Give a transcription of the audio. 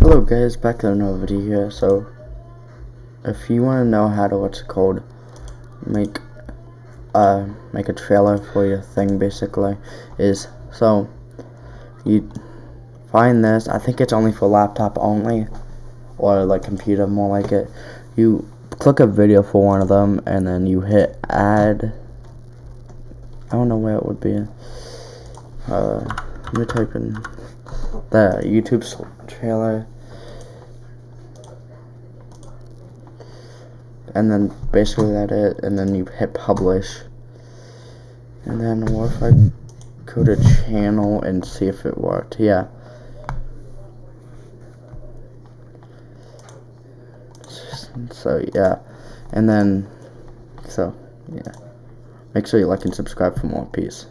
Hello guys, back to another video here. So, if you want to know how to what's called, make uh make a trailer for your thing, basically, is so you find this. I think it's only for laptop only, or like computer, more like it. You click a video for one of them, and then you hit add. I don't know where it would be. Uh, let me type in the YouTube trailer. And then basically that it, and then you hit publish. And then what if I go to channel and see if it worked? Yeah. So yeah, and then so yeah. Make sure you like and subscribe for more. Peace.